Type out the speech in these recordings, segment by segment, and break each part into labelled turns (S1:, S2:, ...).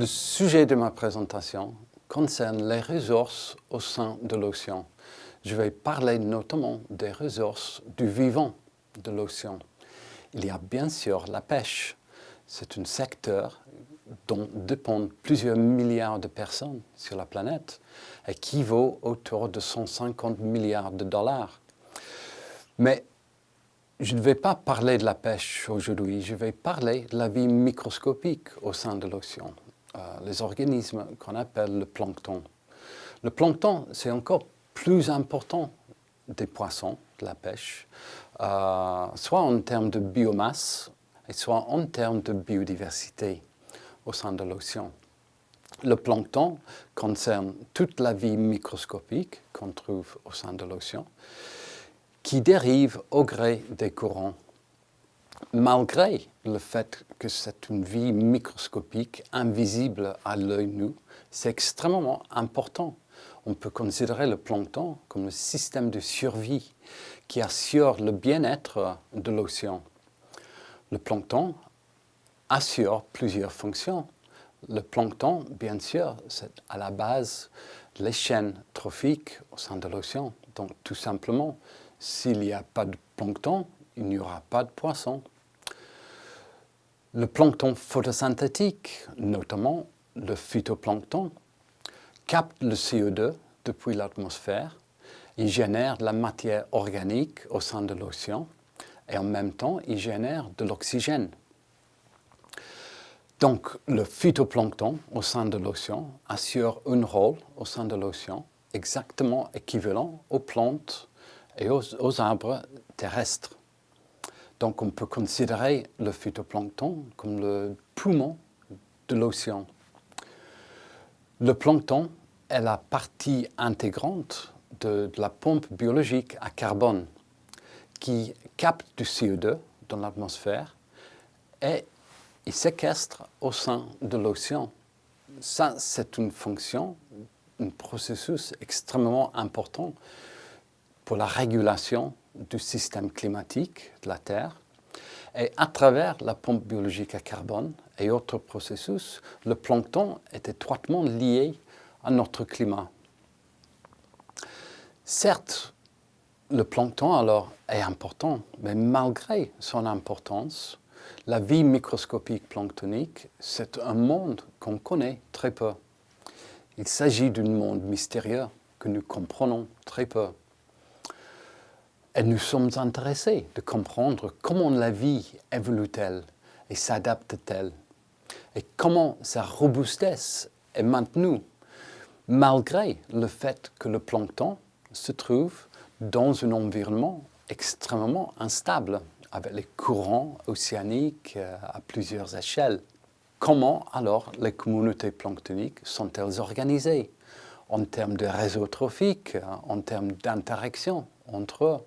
S1: Le sujet de ma présentation concerne les ressources au sein de l'océan. Je vais parler notamment des ressources du vivant de l'océan. Il y a bien sûr la pêche. C'est un secteur dont dépendent plusieurs milliards de personnes sur la planète et qui vaut autour de 150 milliards de dollars. Mais je ne vais pas parler de la pêche aujourd'hui, je vais parler de la vie microscopique au sein de l'océan, les organismes qu'on appelle le plancton. Le plancton, c'est encore plus important des poissons, de la pêche, euh, soit en termes de biomasse, et soit en termes de biodiversité au sein de l'océan. Le plancton concerne toute la vie microscopique qu'on trouve au sein de l'océan, qui dérive au gré des courants. Malgré le fait que c'est une vie microscopique invisible à l'œil nu, c'est extrêmement important. On peut considérer le plancton comme le système de survie qui assure le bien-être de l'océan. Le plancton assure plusieurs fonctions. Le plancton, bien sûr, c'est à la base les chaînes trophiques au sein de l'océan. Donc tout simplement, s'il n'y a pas de plancton, il n'y aura pas de poisson. Le plancton photosynthétique, notamment le phytoplancton, capte le CO2 depuis l'atmosphère, il génère de la matière organique au sein de l'océan et en même temps, il génère de l'oxygène. Donc, le phytoplancton au sein de l'océan assure un rôle au sein de l'océan exactement équivalent aux plantes et aux, arbres terrestres. Donc, on peut considérer le phytoplancton comme le poumon de l'océan. Le plancton est la partie intégrante de, la pompe biologique à carbone qui capte du CO2 dans l'atmosphère et il séquestre au sein de l'océan. Ça, c'est une fonction, un processus extrêmement important pour la régulation du système climatique de la Terre. Et à travers la pompe biologique à carbone et autres processus, le plancton est étroitement lié à notre climat. Certes, le plancton alors est important, mais malgré son importance, la vie microscopique planctonique, c'est un monde qu'on connaît très peu. Il s'agit d'un monde mystérieux que nous comprenons très peu. Et nous sommes intéressés de comprendre comment la vie évolue-t-elle et s'adapte-t-elle et comment sa robustesse est maintenue malgré le fait que le plancton se trouve dans un environnement extrêmement instable avec les courants océaniques euh, à plusieurs échelles. Comment alors les communautés planctoniques sont-elles organisées en termes de réseau trophique, en termes d'interaction? Entre eux,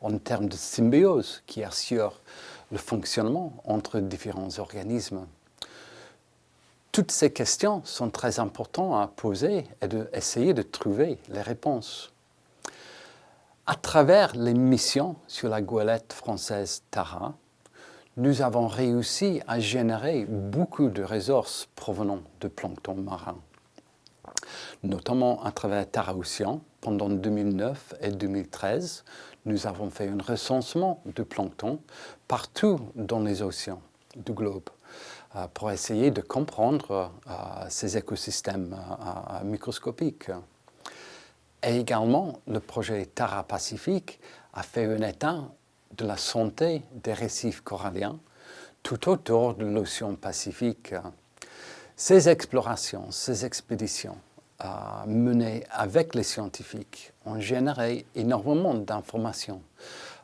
S1: en termes de symbiose qui assure le fonctionnement entre différents organismes Toutes ces questions sont très importantes à poser et d'essayer de trouver les réponses. À travers les missions sur la goélette française Tara, nous avons réussi à générer beaucoup de ressources provenant de plancton marin, notamment à travers Tara Océan. Pendant 2009 et 2013, nous avons fait un recensement de plancton partout dans les océans du globe euh, pour essayer de comprendre euh, ces écosystèmes euh, microscopiques. Et également, le projet Tara Pacifique a fait un état de la santé des récifs coralliens tout autour de l'océan Pacifique. Ces explorations, ces expéditions menées avec les scientifiques ont généré énormément d'informations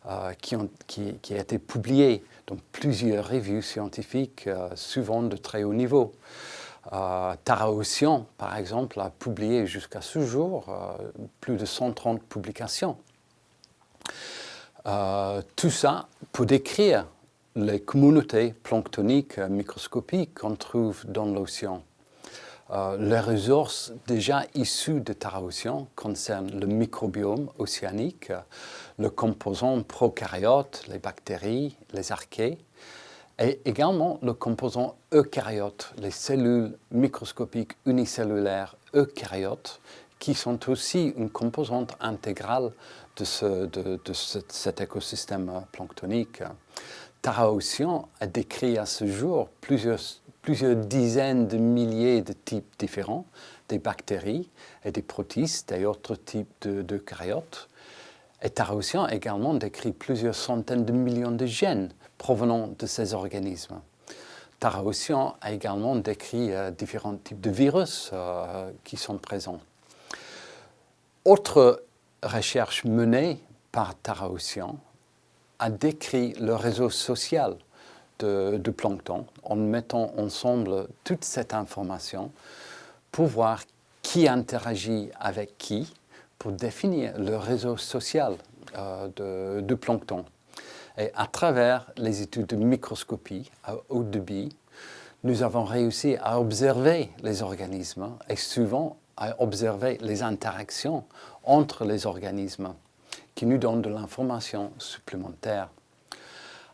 S1: euh, qui, ont, qui, qui, été publiées dans plusieurs revues scientifiques, euh, souvent de très haut niveau. Euh, Tara Ocean, par exemple, a publié jusqu'à ce jour euh, plus de 130 publications. Tout ça pour décrire les communautés planctoniques microscopiques qu'on trouve dans l'océan. Les ressources déjà issues de Tara Ocean concernent le microbiome océanique, le composant prokaryote, les bactéries, les archées, Et également le composant eucaryote, les cellules microscopiques unicellulaires eucaryotes, qui sont aussi une composante intégrale de, cet écosystème planctonique. Tara Ocean a décrit à ce jour plusieurs, dizaines de milliers de types différents, des bactéries et des protistes et autres types d'eucaryotes. Et Tara Ocean a également décrit plusieurs centaines de millions de gènes provenant de ces organismes. Tara Ocean a également décrit euh, différents types de virus euh, qui sont présents. Autre recherche menée par Tara Ocean a décrit le réseau social de, plancton en mettant ensemble toute cette information pour voir qui interagit avec qui pour définir le réseau social euh, de, plancton. Et à travers les études de microscopie à haut débit, nous avons réussi à observer les organismes et souvent à observer les interactions entre les organismes qui nous donnent de l'information supplémentaire.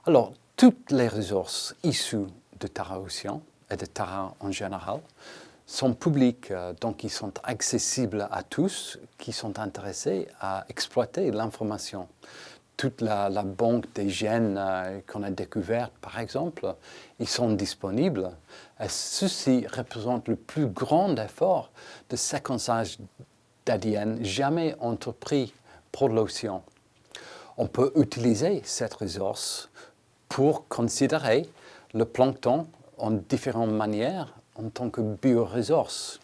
S1: Alors, toutes les ressources issues de Tara Ocean et de Tara en général sont publiques, euh, donc ils sont accessibles à tous qui sont intéressés à exploiter l'information. Toute la, banque des gènes euh, qu'on a découvertes, par exemple, ils sont disponibles. Et ceci représente le plus grand effort de séquençage d'ADN jamais entrepris pour l'océan. On peut utiliser cette ressource pour considérer le plancton en différentes manières en tant que bioressource.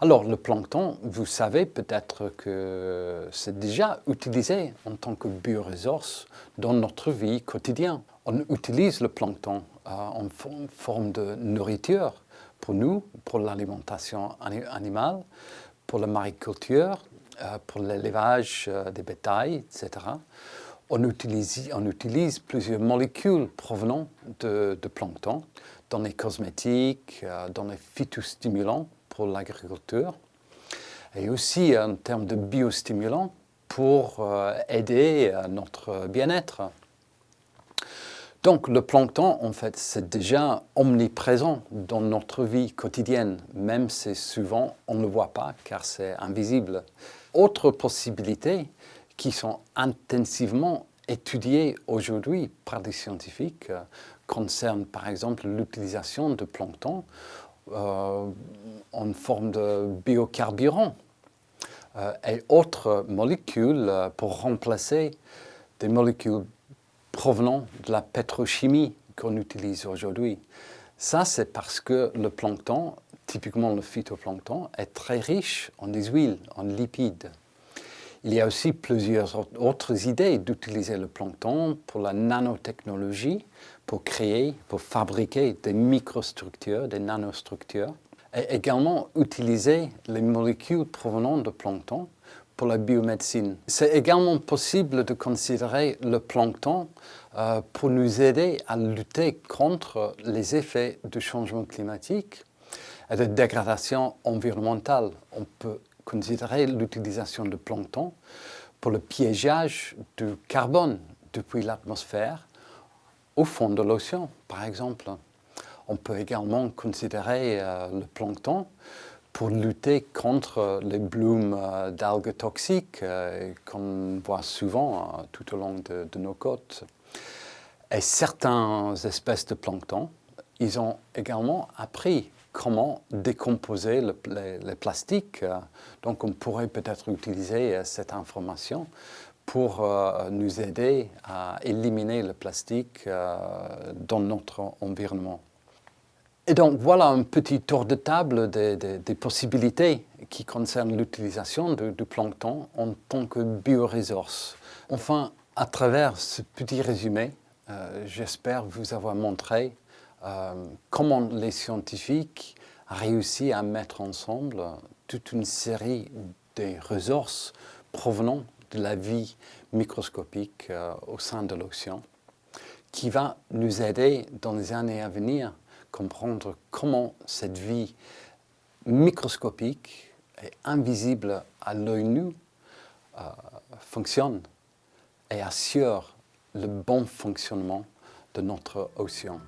S1: Alors le plancton, vous savez peut-être que c'est déjà utilisé en tant que bioressource dans notre vie quotidienne. On utilise le plancton euh, en forme de nourriture pour nous, pour l'alimentation animale, pour la mariculture, euh, pour l'élevage euh, des bétails, etc. On utilise, plusieurs molécules provenant de, plancton dans les cosmétiques, euh, dans les phytostimulants pour l'agriculture et aussi en termes de biostimulants pour aider notre bien-être. Donc le plancton, en fait, c'est déjà omniprésent dans notre vie quotidienne, même si souvent on ne le voit pas car c'est invisible. Autres possibilités qui sont intensivement étudiées aujourd'hui par des scientifiques euh, concernent par exemple l'utilisation de plancton euh, en forme de biocarburant euh, et autres molécules pour remplacer des molécules provenant de la pétrochimie qu'on utilise aujourd'hui. Ça, c'est parce que le plancton, typiquement le phytoplancton, est très riche en des huiles, en lipides. Il y a aussi plusieurs autres idées d'utiliser le plancton pour la nanotechnologie, pour créer, pour fabriquer des microstructures, des nanostructures, et également utiliser les molécules provenant de plancton pour la biomédecine. C'est également possible de considérer le plancton euh, pour nous aider à lutter contre les effets du changement climatique et de dégradation environnementale. On peut considérer l'utilisation de plancton pour le piégeage du carbone depuis l'atmosphère au fond de l'océan, par exemple. On peut également considérer euh, le plancton pour lutter contre les blooms euh, d'algues toxiques euh, qu'on voit souvent tout au long de, nos côtes. Et certaines espèces de plancton, ils ont également appris comment décomposer le, les, plastiques. Donc on pourrait peut-être utiliser cette information pour nous aider à éliminer le plastique dans notre environnement. Et donc voilà un petit tour de table des, possibilités qui concernent l'utilisation du plancton en tant que bioresource. Enfin, à travers ce petit résumé, euh, j'espère vous avoir montré euh, comment les scientifiques ont réussi à mettre ensemble toute une série de ressources provenant de la vie microscopique euh, au sein de l'océan qui va nous aider dans les années à venir comprendre comment cette vie microscopique et invisible à l'œil nu euh, fonctionne et assure le bon fonctionnement de notre océan.